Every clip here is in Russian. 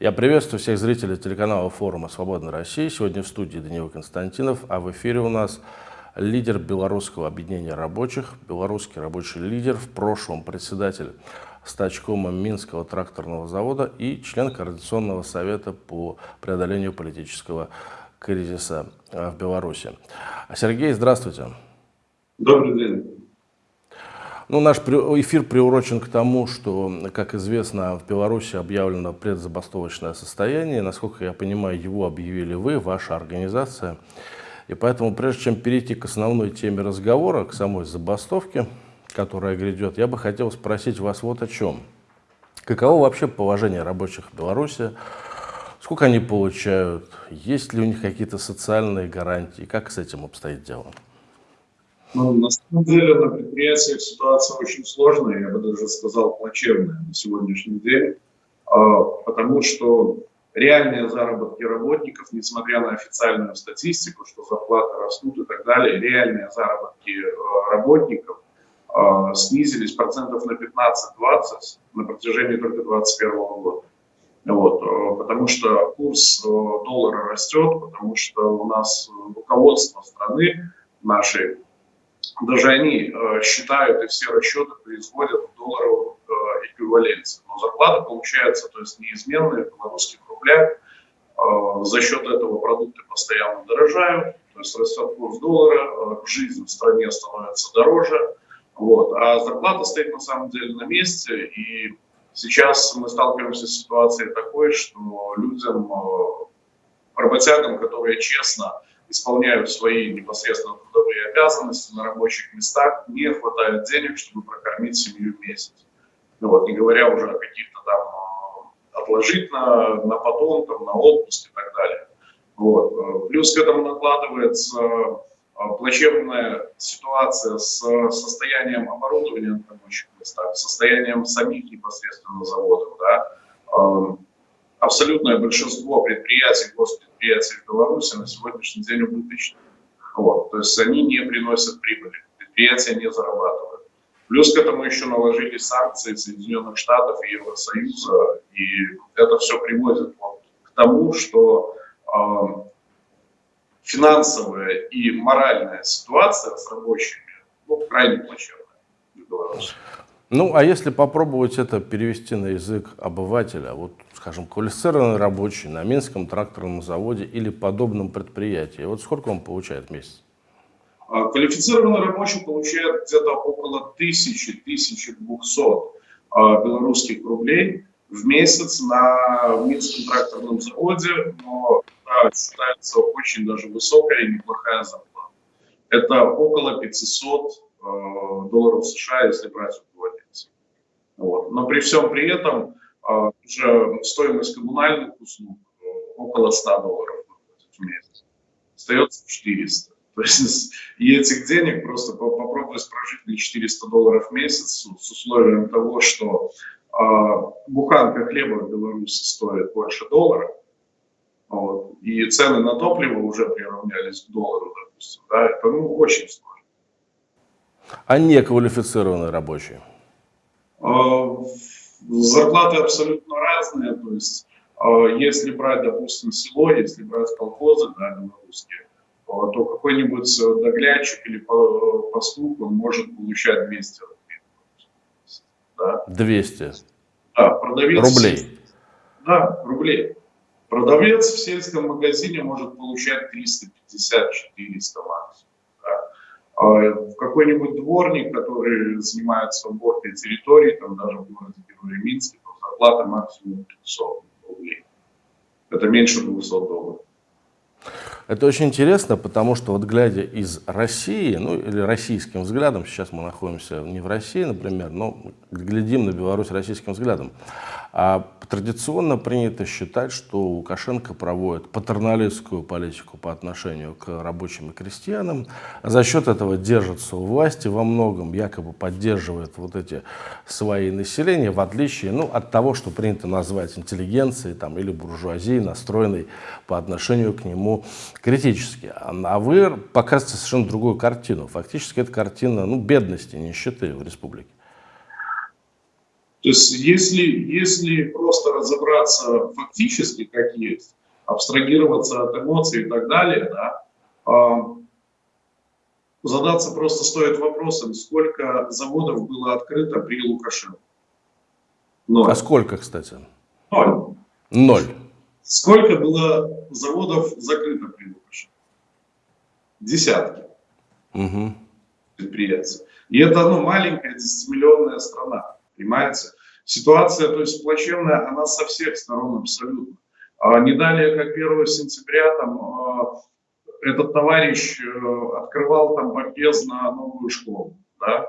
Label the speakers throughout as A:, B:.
A: Я приветствую всех зрителей телеканала форума «Свободная Россия». Сегодня в студии Даниил Константинов, а в эфире у нас лидер Белорусского объединения рабочих, белорусский рабочий лидер, в прошлом председатель стачкома Минского тракторного завода и член Координационного совета по преодолению политического кризиса в Беларуси. Сергей, здравствуйте.
B: Добрый день.
A: Ну, наш эфир приурочен к тому, что, как известно, в Беларуси объявлено предзабастовочное состояние. Насколько я понимаю, его объявили вы, ваша организация. И поэтому, прежде чем перейти к основной теме разговора, к самой забастовке, которая грядет, я бы хотел спросить вас вот о чем. Каково вообще положение рабочих в Беларуси? Сколько они получают? Есть ли у них какие-то социальные гарантии? Как с этим обстоит дело?
B: Ну, на самом деле на предприятиях ситуация очень сложная, я бы даже сказал плачевная на сегодняшний день, а, потому что реальные заработки работников, несмотря на официальную статистику, что зарплаты растут и так далее, реальные заработки а, работников а, снизились процентов на 15-20 на протяжении только 2021 года. Вот, потому что курс доллара растет, потому что у нас руководство страны нашей даже они э, считают и все расчеты производят в долларовом э, эквиваленте. Но зарплата получается, то есть неизменная в белорусских рублях. Э, за счет этого продукты постоянно дорожают, то есть растет курс доллара, жизнь в стране становится дороже. Вот. А зарплата стоит на самом деле на месте, и сейчас мы сталкиваемся с ситуацией такой, что людям, работягам, которые честно исполняют свои непосредственно трудовые обязанности на рабочих местах, не хватает денег, чтобы прокормить семью месяц. Ну вот, не говоря уже о каких-то там а, отложить на, на потом, там, на отпуск и так далее. Вот. Плюс к этому накладывается а, плачевная ситуация с состоянием оборудования на рабочих местах, состоянием самих непосредственно заводов. Да абсолютное большинство предприятий, госпредприятий в Беларуси на сегодняшний день убыточны. Вот, то есть они не приносят прибыли, предприятия не зарабатывают. Плюс к этому еще наложили санкции Соединенных Штатов и Евросоюза, и это все приводит вот к тому, что э, финансовая и моральная ситуация с рабочими ну, крайне плачевная в Беларуси.
A: Ну, а если попробовать это перевести на язык обывателя, вот, скажем, квалифицированный рабочий на Минском тракторном заводе или подобном предприятии, вот сколько он получает в месяц?
B: А, квалифицированный рабочий получает где-то около 1000-1200 а, белорусских рублей в месяц на Минском тракторном заводе, но да, считается очень даже высокая и неплохая зарплата. Это около 500 а, долларов США, если брать вот. Но при всем при этом а, уже стоимость коммунальных услуг э, около 100 долларов в месяц. Остается 400. То есть и этих денег просто попробовать прожить на 400 долларов в месяц с условием того, что э, буханка хлеба в Беларуси стоит больше доллара, вот, и цены на топливо уже приравнялись к доллару, допустим, да, это ну, очень сложно.
A: А неквалифицированные рабочие?
B: А, зарплаты абсолютно разные, то есть а, если брать, допустим, село, если брать колхозы, да, белорусские, а, то какой-нибудь доглядчик или пастух, он может получать 200 рублей.
A: Да? 200?
B: Да, продавец...
A: Рублей?
B: Да, рублей. Продавец в сельском магазине может получать 350-400 максимум. А, какой-нибудь дворник, который занимается уборкой территории, там даже в городе Герои Минске, то зарплата максимум 500 рублей. Это меньше 200 долларов.
A: Это очень интересно, потому что вот глядя из России, ну или российским взглядом, сейчас мы находимся не в России, например, но глядим на Беларусь российским взглядом, а традиционно принято считать, что Лукашенко проводит патерналистскую политику по отношению к рабочим и крестьянам, за счет этого держится у власти во многом, якобы поддерживает вот эти свои населения, в отличие ну, от того, что принято назвать интеллигенцией там, или буржуазией, настроенной по отношению к нему критически. А вы показываете совершенно другую картину. Фактически это картина ну, бедности, нищеты в республике.
B: То есть если, если просто разобраться фактически, как есть, абстрагироваться от эмоций и так далее, да, а, задаться просто стоит вопросом, сколько заводов было открыто при Лукашенко.
A: Ноль. А сколько, кстати?
B: Ноль.
A: Ноль.
B: Сколько было заводов закрыто при Лукашенко? Десятки угу. предприятий. И это ну, маленькая 10-миллионная страна, понимаете? Ситуация, то есть плачевная, она со всех сторон абсолютно. А не далее, как 1 сентября, там, а, этот товарищ э, открывал там подъезд на новую школу, да?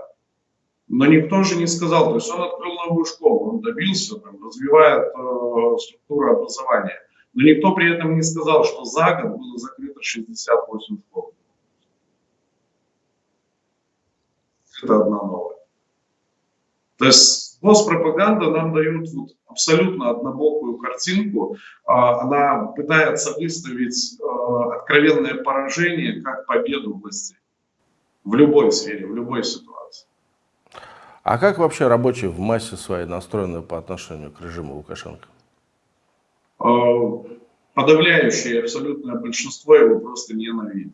B: Но никто же не сказал, то есть он открыл новую школу, он добился, там, развивает э, структуру образования. Но никто при этом не сказал, что за год было закрыто 68 школ. Это одна новая. То есть Госпропаганда нам дает вот абсолютно однобокую картинку. А, она пытается выставить а, откровенное поражение как победу власти в любой сфере, в любой ситуации.
A: А как вообще рабочие в массе своей настроены по отношению к режиму Лукашенко?
B: А, подавляющее абсолютное большинство его просто ненавидит.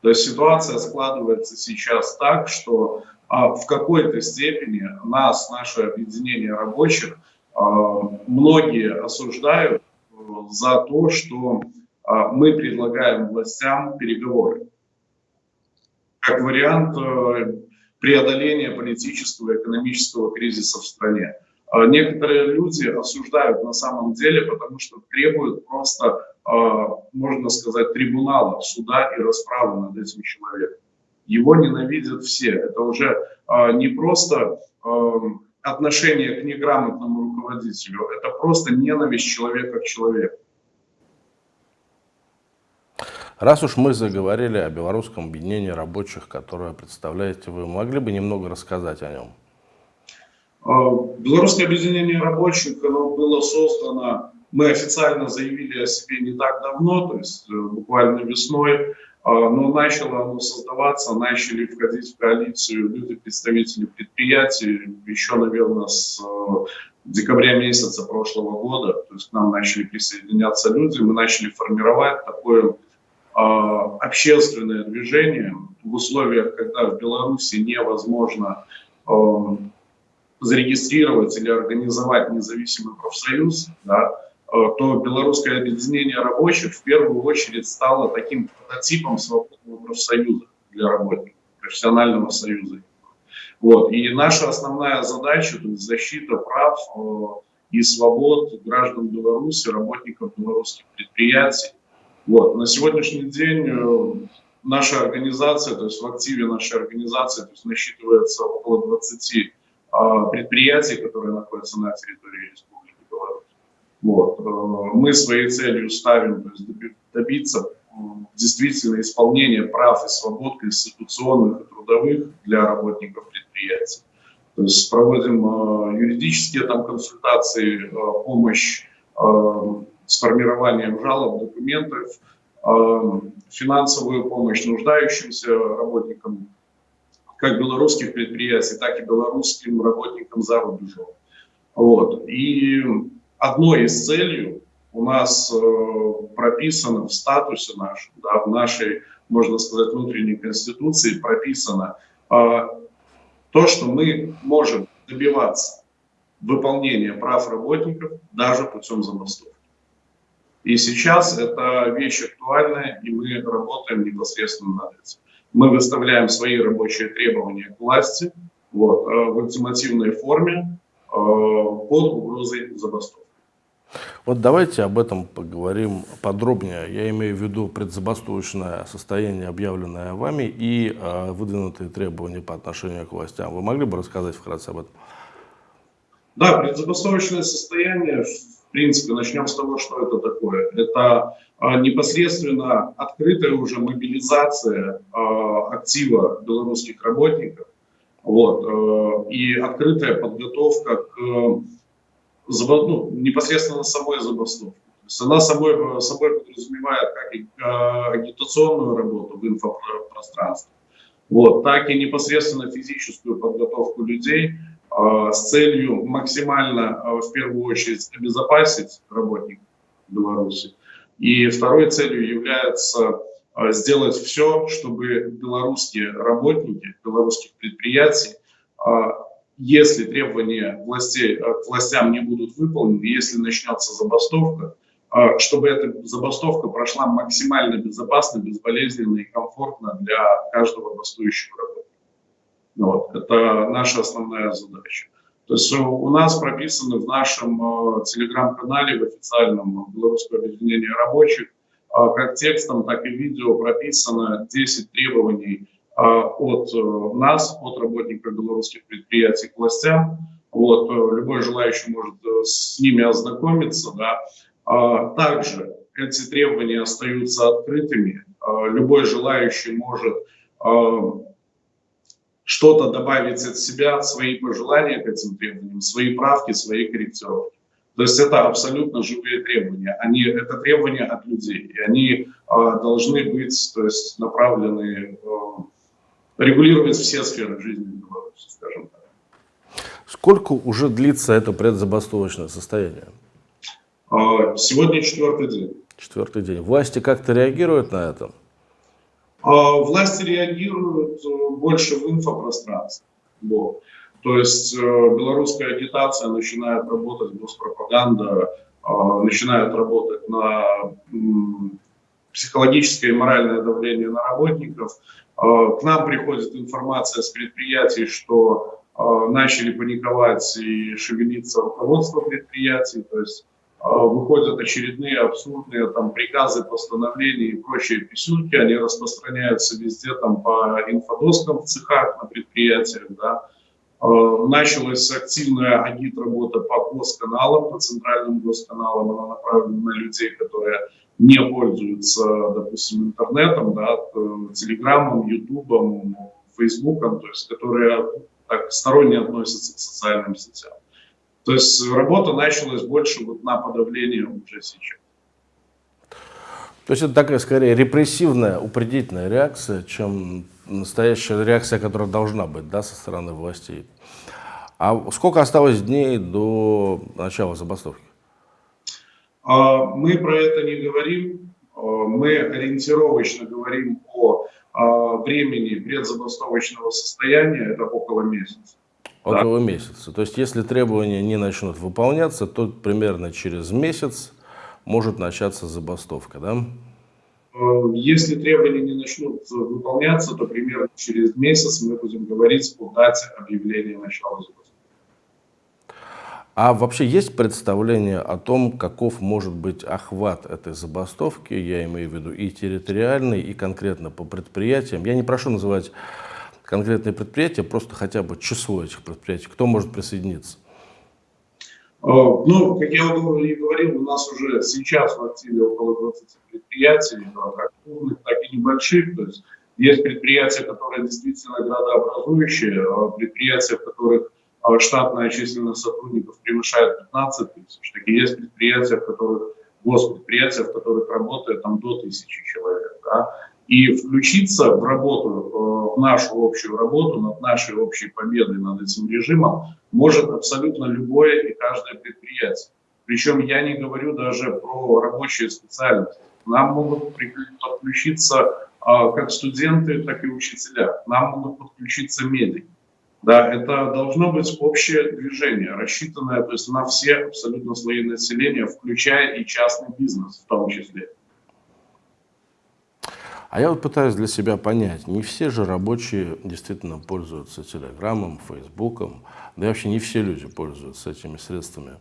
B: То есть ситуация складывается сейчас так, что в какой-то степени нас, наше объединение рабочих, а, многие осуждают э, за то, что а, мы предлагаем властям переговоры. Как вариант э, преодоления политического и экономического кризиса в стране. Некоторые люди осуждают на самом деле, потому что требуют просто, можно сказать, трибунала, суда и расправы над этим человеком. Его ненавидят все. Это уже э, не просто э, отношение к неграмотному руководителю, это просто ненависть человека к человеку.
A: Раз уж мы заговорили о белорусском объединении рабочих, которое представляете вы, могли бы немного рассказать о нем?
B: Белорусское объединение рабочих оно было создано, мы официально заявили о себе не так давно, то есть э, буквально весной а, но начало оно создаваться, начали входить в коалицию люди, представители предприятий, еще, наверное, с э, декабря месяца прошлого года, то есть к нам начали присоединяться люди, мы начали формировать такое а, общественное движение в условиях, когда в Беларуси невозможно э, зарегистрировать или организовать независимый профсоюз, да, то белорусское объединение рабочих в первую очередь стало таким прототипом свободного профсоюза для работников, профессионального союза. Вот. И наша основная задача – то есть защита прав э, и свобод граждан Беларуси, работников белорусских предприятий. Вот. На сегодняшний день э, наша организация, то есть в активе нашей организации то есть насчитывается около 20 предприятий, которые находятся на территории республики. Э, мы своей целью ставим то есть добиться действительно исполнения прав и свобод конституционных и трудовых для работников предприятий. То есть проводим э, юридические там консультации, э, помощь с формированием жалоб, документов, финансовую помощь нуждающимся работникам как белорусских предприятий, так и белорусским работникам за рубежом. Вот. И одной из целей у нас э, прописано в статусе нашем, да, в нашей, можно сказать, внутренней конституции прописано э, то, что мы можем добиваться выполнения прав работников даже путем забастовки. И сейчас эта вещь актуальная, и мы работаем непосредственно над этим. Мы выставляем свои рабочие требования к власти вот, э, в ультимативной форме э, под угрозой забастовки.
A: Вот давайте об этом поговорим подробнее. Я имею в виду предзабастовочное состояние, объявленное вами, и э, выдвинутые требования по отношению к властям. Вы могли бы рассказать вкратце об этом?
B: Да, предзабастовочное состояние, в принципе, начнем с того, что это такое. Это э, непосредственно открытая уже мобилизация э, актива белорусских работников вот, э, и открытая подготовка к ну, непосредственно самой забастовки. То есть она собой, собой подразумевает как и а, агитационную работу в инфопространстве, вот, так и непосредственно физическую подготовку людей, а, с целью максимально, в первую очередь, обезопасить работников Беларуси. И второй целью является сделать все, чтобы белорусские работники белорусских предприятий если требования властей, э, к властям не будут выполнены, если начнется забастовка, э, чтобы эта забастовка прошла максимально безопасно, безболезненно и комфортно для каждого бастующего работника. Вот. Это наша основная задача. То есть у нас прописаны в нашем э, телеграм-канале, в официальном Белорусского объединения рабочих, как текстом, так и видео прописано 10 требований от э, нас, от работников белорусских предприятий к властям. Вот, э, любой желающий может э, с ними ознакомиться. Да. А, также эти требования остаются открытыми. А, любой желающий может что-то добавить от себя, свои пожелания к этим требованиям, свои правки, свои корректировки. То есть это абсолютно живые требования. Они, это требования от людей. И они э, должны быть то есть, направлены э, регулировать все сферы жизни Беларуси, скажем так.
A: Сколько уже длится это предзабастовочное состояние?
B: А, сегодня четвертый день.
A: Четвертый день. Власти как-то реагируют на это?
B: А, власти реагируют э, больше в инфопространстве. Вот. То есть э, белорусская агитация начинает работать, госпропаганда э, начинает работать на психологическое и моральное давление на работников. Э, к нам приходит информация с предприятий, что э, начали паниковать и шевелиться руководство предприятий, то есть э, выходят очередные абсурдные там приказы, постановления и прочие писюльки, они распространяются везде там по инфодоскам в цехах на предприятиях, да. Началась активная агит-работа по госканалам, по центральным госканалам, она направлена на людей, которые не пользуются, допустим, интернетом, да, телеграммом, ютубом, фейсбуком, то есть которые так сторонне относятся к социальным сетям. То есть работа началась больше вот на подавление уже сейчас.
A: То есть это такая скорее репрессивная, упредительная реакция, чем настоящая реакция, которая должна быть да, со стороны властей. А сколько осталось дней до начала забастовки?
B: А, мы про это не говорим, а, мы ориентировочно говорим о а, времени предзабастовочного состояния, это около месяца.
A: Около да. месяца. То есть, если требования не начнут выполняться, то примерно через месяц может начаться забастовка, да?
B: Если требования не начнут выполняться, то примерно через месяц мы будем говорить о дате объявления начала забастовки.
A: А вообще есть представление о том, каков может быть охват этой забастовки, я имею в виду и территориальный, и конкретно по предприятиям. Я не прошу называть конкретные предприятия, просто хотя бы число этих предприятий. Кто может присоединиться?
B: А, ну, как я уже говорил, у нас уже сейчас в активе около 20 предприятий, как крупных, так и небольших. То есть есть предприятия, которые действительно градообразующие, а предприятия, в которых штатная численность сотрудников превышает 15 тысяч. Такие есть предприятия, в которых, госпредприятия, в которых работает там до тысячи человек. Да? И включиться в работу, э, в нашу общую работу, над нашей общей победой над этим режимом может абсолютно любое и каждое предприятие. Причем я не говорю даже про рабочие специальности. Нам могут подключиться а, как студенты, так и учителя. Нам могут подключиться медики. Да, это должно быть общее движение, рассчитанное то есть, на все абсолютно слои населения, включая и частный бизнес в том числе.
A: А я вот пытаюсь для себя понять, не все же рабочие действительно пользуются телеграммом, фейсбуком, да и вообще не все люди пользуются этими средствами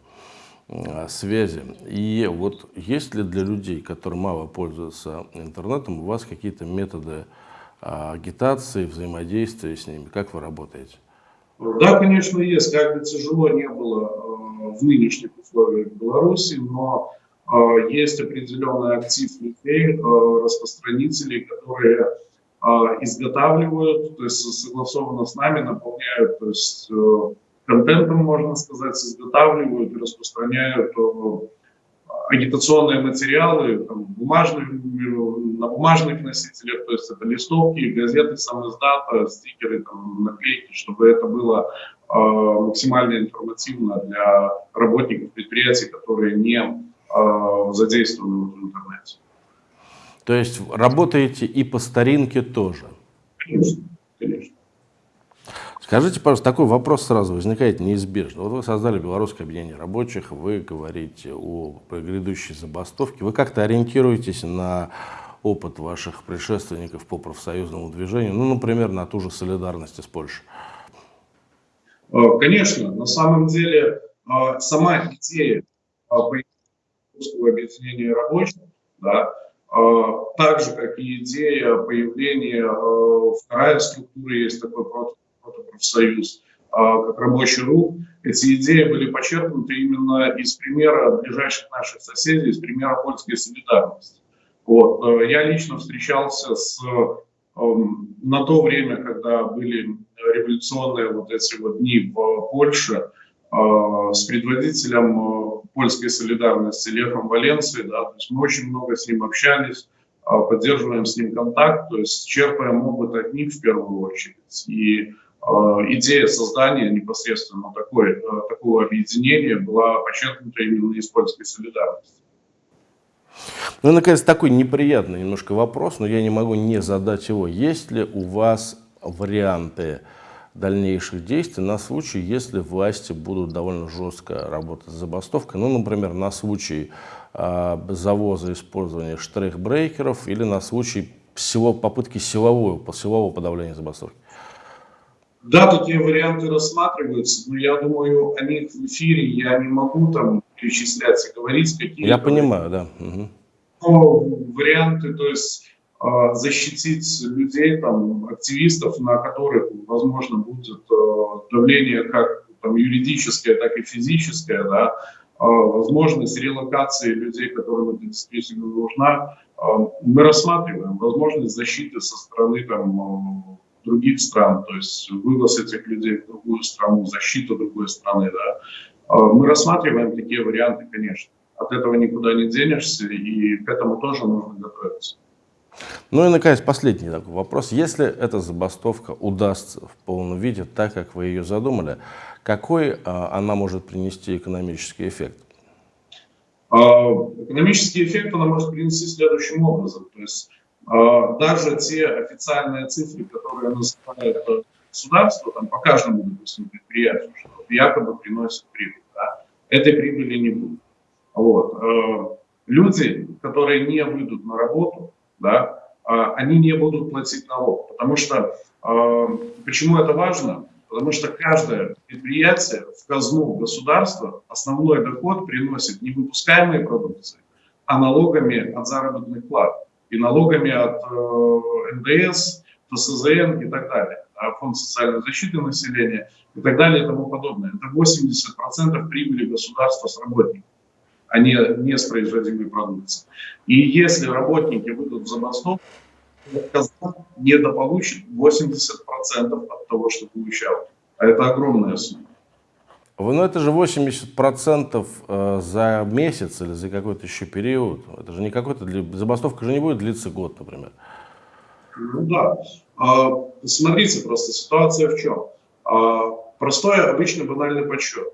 A: а, связи. И вот есть ли для людей, которые мало пользуются интернетом, у вас какие-то методы а, агитации, взаимодействия с ними? Как вы работаете?
B: Да, конечно, есть. Как бы тяжело не было э, в нынешних условиях Беларуси, но э, есть определенный актив людей, э, распространителей, которые изготавливают, то есть согласованно с нами наполняют, то есть контентом, можно сказать, изготавливают и распространяют агитационные материалы там, бумажных, на бумажных носителях, то есть это листовки, газеты, самоиздата, стикеры, там, наклейки, чтобы это было максимально информативно для работников предприятий, которые не задействованы в интернете.
A: То есть работаете и по старинке тоже?
B: Конечно, конечно.
A: Скажите, пожалуйста, такой вопрос сразу возникает неизбежно. Вот вы создали Белорусское объединение рабочих, вы говорите о грядущей забастовке. Вы как-то ориентируетесь на опыт ваших предшественников по профсоюзному движению, ну, например, на ту же солидарность из Польши?
B: Э, конечно, на самом деле э, сама идея Белорусского объединения рабочих, да, э, так же, как и идея появления вторая структура, есть такой профсоюз, как рабочий рух, эти идеи были почерпнуты именно из примера ближайших наших соседей, из примера польской солидарности. Вот. Э, я лично встречался с, эм, на то время, когда были революционные вот эти вот дни в Польше, э, с предводителем э, польской солидарности Лехом Валенцией, да, то есть мы очень много с ним общались, поддерживаем с ним контакт, то есть черпаем опыт от них в первую очередь. И идея создания непосредственно такой, такого объединения была подчеркнута именно из польской солидарности.
A: Ну наконец, такой неприятный немножко вопрос, но я не могу не задать его. Есть ли у вас варианты дальнейших действий на случай, если власти будут довольно жестко работать с забастовкой, ну, например, на случай э, завоза использования штрейхбрейкеров или на случай всего, попытки силового, силового подавления забастовки?
B: Да, такие варианты рассматриваются, но я думаю, о них в эфире я не могу там перечислять и говорить какие-то.
A: Я понимаю, да. Угу.
B: Но варианты, то есть а, защитить людей, там, активистов, на которых, возможно, будет а, давление как там, юридическое, так и физическое, да, а, возможность релокации людей, которым это действительно нужна, мы рассматриваем возможность защиты со стороны там, других стран, то есть вывоз этих людей в другую страну, защита другой страны. Да. Мы рассматриваем такие варианты, конечно. От этого никуда не денешься, и к этому тоже нужно готовиться.
A: Ну и, наконец, последний такой вопрос. Если эта забастовка удастся в полном виде, так, как вы ее задумали, какой а, она может принести экономический эффект?
B: А, экономический эффект она может принести следующим образом. То есть а, даже те официальные цифры, которые называют государство, там, по каждому, допустим, предприятию, что якобы приносит прибыль, да, этой прибыли не будет. Вот. Э, люди, которые не выйдут на работу, да, а, они не будут платить налог. Потому что, э, почему это важно? Потому что каждое предприятие в казну государства основной доход приносит не выпускаемые продукции, а налогами от заработных плат и налогами от э, НДС, ФСЗН и так далее, фонд социальной защиты населения и так далее и тому подобное. Это 80% прибыли государства с работников а не, не с производимой продукции. И если работники выйдут в забастовку, недополучит 80% от того, что получал. А это огромная сумма.
A: Ну это же 80% э, за месяц или за какой-то еще период. Это же не какой-то, забастовка же не будет длиться год, например.
B: Ну да. А, смотрите, просто ситуация в чем. А, простой, обычный, банальный подсчет.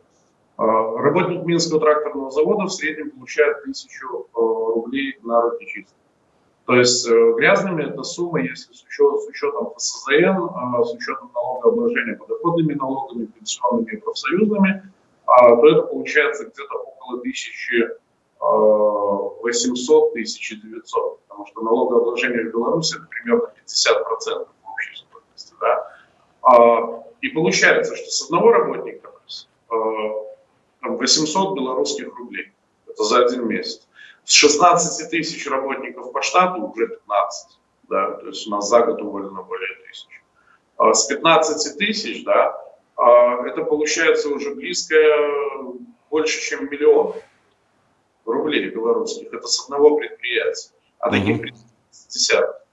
B: А, работник Минского тракторного завода в среднем получает 1000 э, рублей на руки чисто. То есть э, грязными эта сумма, если с учетом, с учетом ФСЗН, а, с учетом налогообложения подоходными налогами, пенсионными и профсоюзными, а, то это получается где-то около 1800-1900, потому что налогообложение в Беларуси это примерно 50% в общей стоимости. Да? И получается, что с одного работника э, там, 800 белорусских рублей. Это за один месяц. С 16 тысяч работников по штату уже 15. Да, то есть у нас за год уволено более тысячи. А с 15 тысяч, да, а это получается уже близко больше, чем миллион рублей белорусских. Это с одного предприятия. А таких предприятий десяток.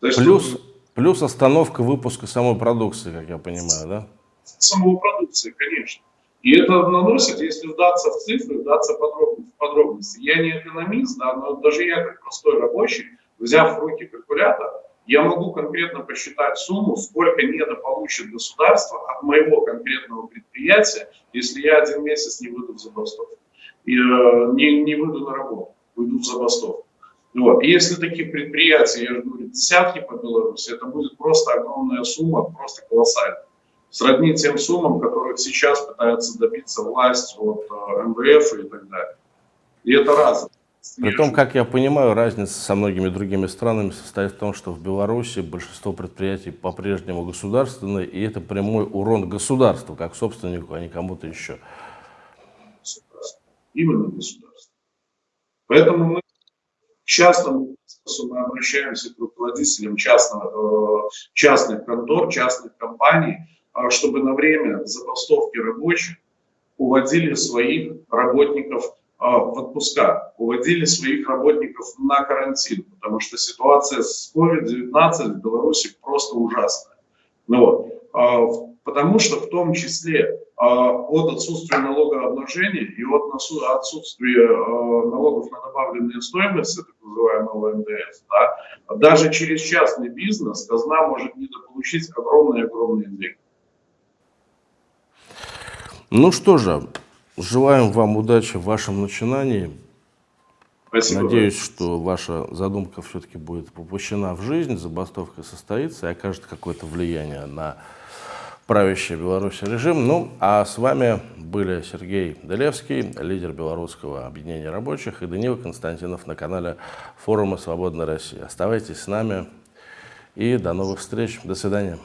A: Плюс, плюс остановка выпуска самой продукции, как я понимаю, да?
B: Самого продукции, конечно. И это наносит, если вдаться в цифры, вдаться в подробности. Я не экономист, да, но даже я как простой рабочий, взяв в руки калькулятор, я могу конкретно посчитать сумму, сколько недополучит государство от моего конкретного предприятия, если я один месяц не выйду в забастовку, э, не, не выйду на работу, выйду в забастовку. Вот. И если таких предприятий, я же говорю, десятки по Беларуси, это будет просто огромная сумма, просто колоссальная. Сродни тем суммам, которых сейчас пытается добиться власть от э, МВФ и так далее. И это разное.
A: При том, как я понимаю, разница со многими другими странами состоит в том, что в Беларуси большинство предприятий по-прежнему государственные, и это прямой урон государству, как собственнику, а не кому-то еще.
B: Именно государство. Поэтому мы к частному мы обращаемся к руководителям частного, э, частных контор, частных компаний, э, чтобы на время забастовки рабочих уводили своих работников а, в отпуска, уводили своих работников на карантин, потому что ситуация с COVID-19 в Беларуси просто ужасная. Ну, вот. А, потому что в том числе а, от отсутствия налогообложения и от отсутствия налогов на добавленную стоимость, так называемого НДС, да, даже через частный бизнес казна может недополучить огромные-огромные деньги.
A: Ну что же, Желаем вам удачи в вашем начинании. Спасибо. Надеюсь, что ваша задумка все-таки будет воплощена в жизнь, забастовка состоится и окажет какое-то влияние на правящий Беларуси режим. Ну, а с вами были Сергей Делевский, лидер Белорусского объединения рабочих, и Данила Константинов на канале форума «Свободная Россия». Оставайтесь с нами и до новых встреч. До свидания.